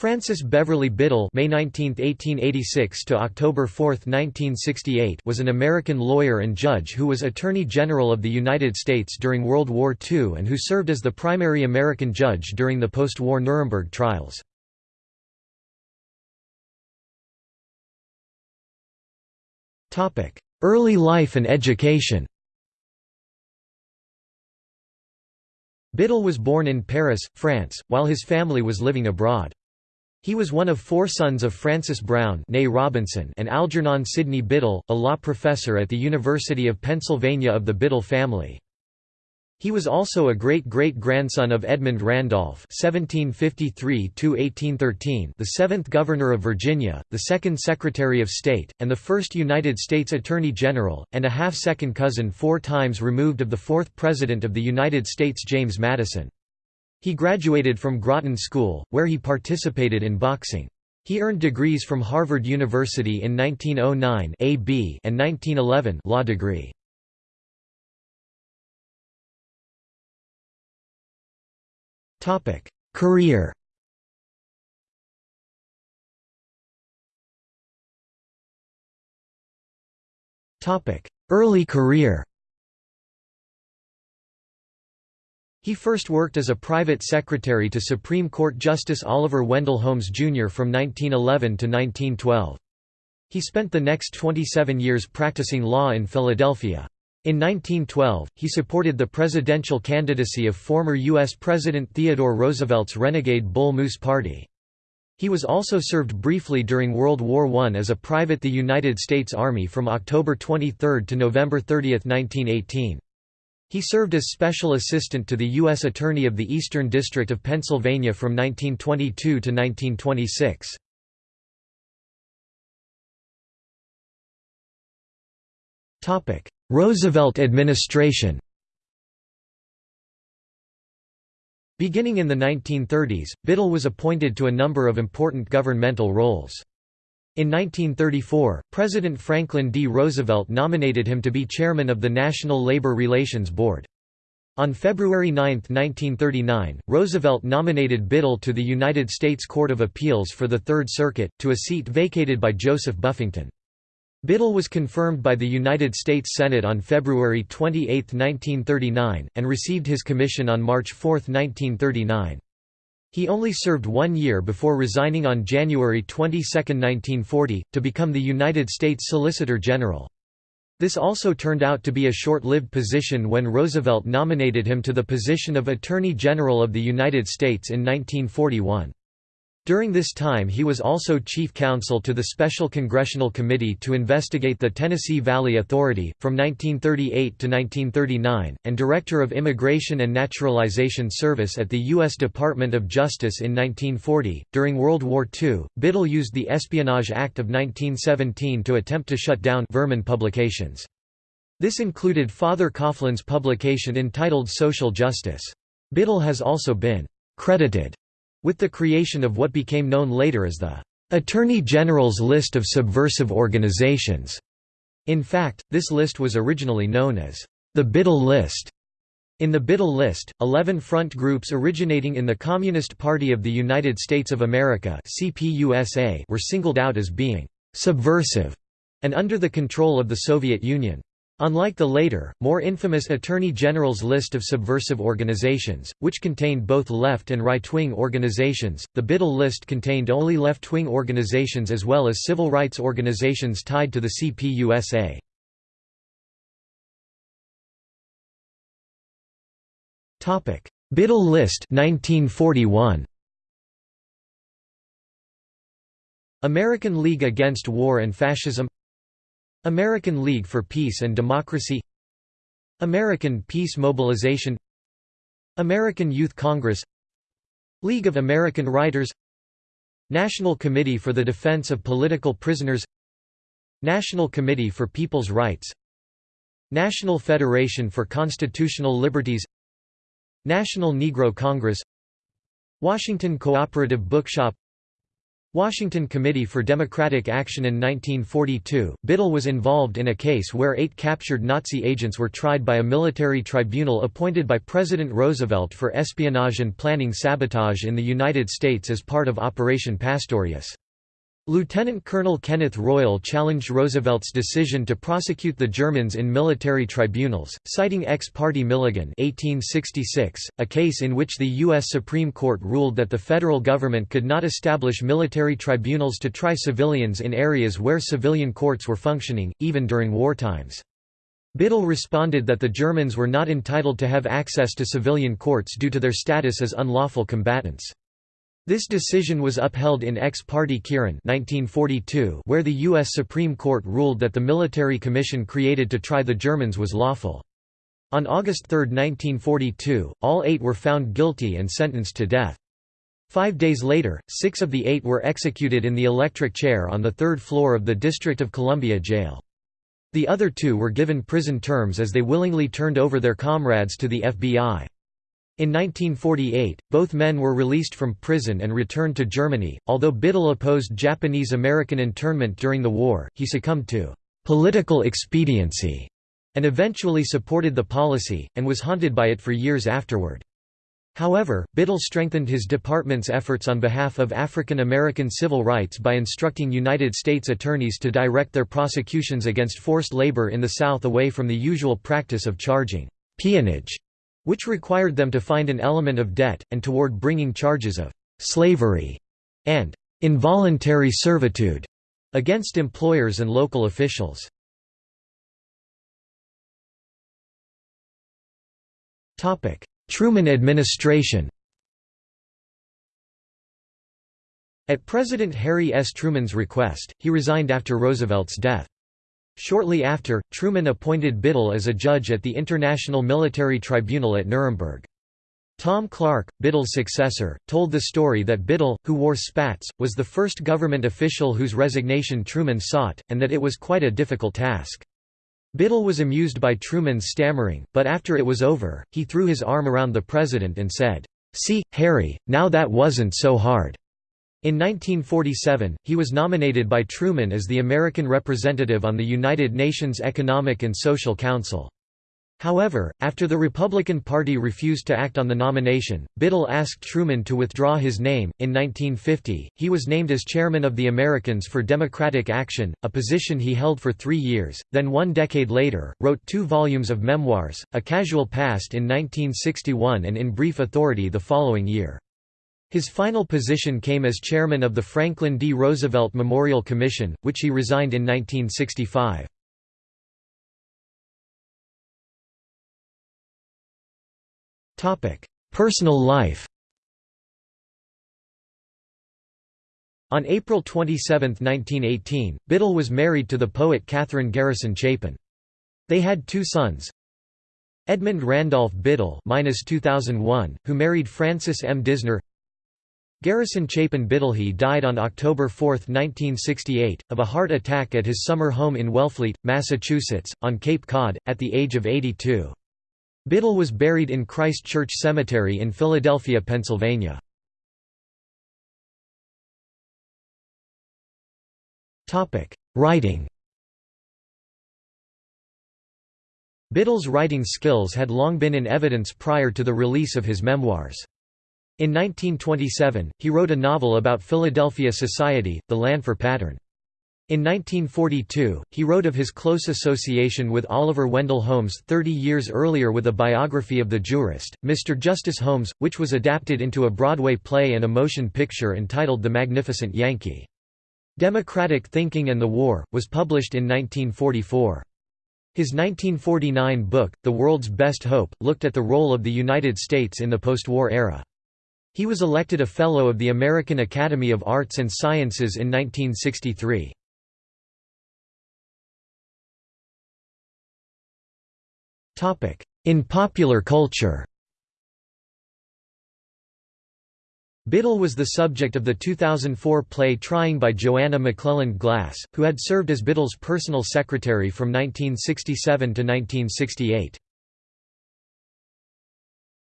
Francis Beverly Biddle May 19, 1886 to October 4, 1968 was an American lawyer and judge who was Attorney General of the United States during World War II and who served as the primary American judge during the post-war Nuremberg trials. Early life and education Biddle was born in Paris, France, while his family was living abroad. He was one of four sons of Francis Brown Robinson and Algernon Sidney Biddle, a law professor at the University of Pennsylvania of the Biddle family. He was also a great-great-grandson of Edmund Randolph (1753–1813), the seventh Governor of Virginia, the second Secretary of State, and the first United States Attorney General, and a half-second cousin four times removed of the fourth President of the United States James Madison. He graduated from Groton School, where he participated in boxing. He earned degrees from Harvard University in 1909 AB and 1911 law degree. Topic: Career. Topic: Early career. He first worked as a private secretary to Supreme Court Justice Oliver Wendell Holmes, Jr. from 1911 to 1912. He spent the next 27 years practicing law in Philadelphia. In 1912, he supported the presidential candidacy of former U.S. President Theodore Roosevelt's renegade Bull Moose Party. He was also served briefly during World War I as a private the United States Army from October 23 to November 30, 1918. He served as Special Assistant to the U.S. Attorney of the Eastern District of Pennsylvania from 1922 to 1926. Roosevelt administration Beginning in the 1930s, Biddle was appointed to a number of important governmental roles. In 1934, President Franklin D. Roosevelt nominated him to be chairman of the National Labor Relations Board. On February 9, 1939, Roosevelt nominated Biddle to the United States Court of Appeals for the Third Circuit, to a seat vacated by Joseph Buffington. Biddle was confirmed by the United States Senate on February 28, 1939, and received his commission on March 4, 1939. He only served one year before resigning on January 22, 1940, to become the United States Solicitor General. This also turned out to be a short-lived position when Roosevelt nominated him to the position of Attorney General of the United States in 1941. During this time he was also chief counsel to the Special Congressional Committee to investigate the Tennessee Valley Authority, from 1938 to 1939, and Director of Immigration and Naturalization Service at the U.S. Department of Justice in 1940. During World War II, Biddle used the Espionage Act of 1917 to attempt to shut down vermin publications. This included Father Coughlin's publication entitled Social Justice. Biddle has also been credited with the creation of what became known later as the Attorney General's List of Subversive Organizations. In fact, this list was originally known as the Biddle List. In the Biddle List, 11 front groups originating in the Communist Party of the United States of America were singled out as being «subversive» and under the control of the Soviet Union. Unlike the later, more infamous Attorney General's list of subversive organizations, which contained both left and right-wing organizations, the Biddle list contained only left-wing organizations as well as civil rights organizations tied to the CPUSA. Biddle list 1941. American League Against War and Fascism American League for Peace and Democracy American Peace Mobilization American Youth Congress League of American Writers National Committee for the Defense of Political Prisoners National Committee for People's Rights National Federation for Constitutional Liberties National Negro Congress Washington Cooperative Bookshop Washington Committee for Democratic Action in 1942, Biddle was involved in a case where eight captured Nazi agents were tried by a military tribunal appointed by President Roosevelt for espionage and planning sabotage in the United States as part of Operation Pastorius. Lieutenant Colonel Kenneth Royall challenged Roosevelt's decision to prosecute the Germans in military tribunals, citing ex parte Milligan 1866, a case in which the U.S. Supreme Court ruled that the federal government could not establish military tribunals to try civilians in areas where civilian courts were functioning, even during wartimes. Biddle responded that the Germans were not entitled to have access to civilian courts due to their status as unlawful combatants. This decision was upheld in Ex parte Quirin 1942 where the U.S. Supreme Court ruled that the military commission created to try the Germans was lawful. On August 3, 1942, all eight were found guilty and sentenced to death. Five days later, six of the eight were executed in the electric chair on the third floor of the District of Columbia jail. The other two were given prison terms as they willingly turned over their comrades to the FBI. In 1948, both men were released from prison and returned to Germany. Although Biddle opposed Japanese American internment during the war, he succumbed to political expediency and eventually supported the policy, and was haunted by it for years afterward. However, Biddle strengthened his department's efforts on behalf of African American civil rights by instructing United States attorneys to direct their prosecutions against forced labor in the South away from the usual practice of charging peonage which required them to find an element of debt, and toward bringing charges of «slavery» and «involuntary servitude» against employers and local officials. Truman administration At President Harry S. Truman's request, he resigned after Roosevelt's death. Shortly after, Truman appointed Biddle as a judge at the International Military Tribunal at Nuremberg. Tom Clark, Biddle's successor, told the story that Biddle, who wore spats, was the first government official whose resignation Truman sought, and that it was quite a difficult task. Biddle was amused by Truman's stammering, but after it was over, he threw his arm around the president and said, "'See, Harry, now that wasn't so hard.' In 1947, he was nominated by Truman as the American representative on the United Nations Economic and Social Council. However, after the Republican Party refused to act on the nomination, Biddle asked Truman to withdraw his name. In 1950, he was named as chairman of the Americans for Democratic Action, a position he held for three years, then one decade later, wrote two volumes of memoirs, A Casual Past in 1961 and In Brief Authority the following year. His final position came as chairman of the Franklin D. Roosevelt Memorial Commission, which he resigned in 1965. Personal life On April 27, 1918, Biddle was married to the poet Katherine Garrison Chapin. They had two sons, Edmund Randolph Biddle 2001, who married Frances M. Disner Garrison Chapin Biddlehe died on October 4, 1968, of a heart attack at his summer home in Wellfleet, Massachusetts, on Cape Cod, at the age of 82. Biddle was buried in Christ Church Cemetery in Philadelphia, Pennsylvania. Writing Biddle's writing skills had long been in evidence prior to the release of his memoirs. In 1927, he wrote a novel about Philadelphia society, The Llanfear Pattern. In 1942, he wrote of his close association with Oliver Wendell Holmes 30 years earlier with a biography of the jurist, Mr. Justice Holmes, which was adapted into a Broadway play and a motion picture entitled The Magnificent Yankee. Democratic Thinking and the War, was published in 1944. His 1949 book, The World's Best Hope, looked at the role of the United States in the post-war era. He was elected a Fellow of the American Academy of Arts and Sciences in 1963. In popular culture Biddle was the subject of the 2004 play Trying by Joanna McClelland Glass, who had served as Biddle's personal secretary from 1967 to 1968.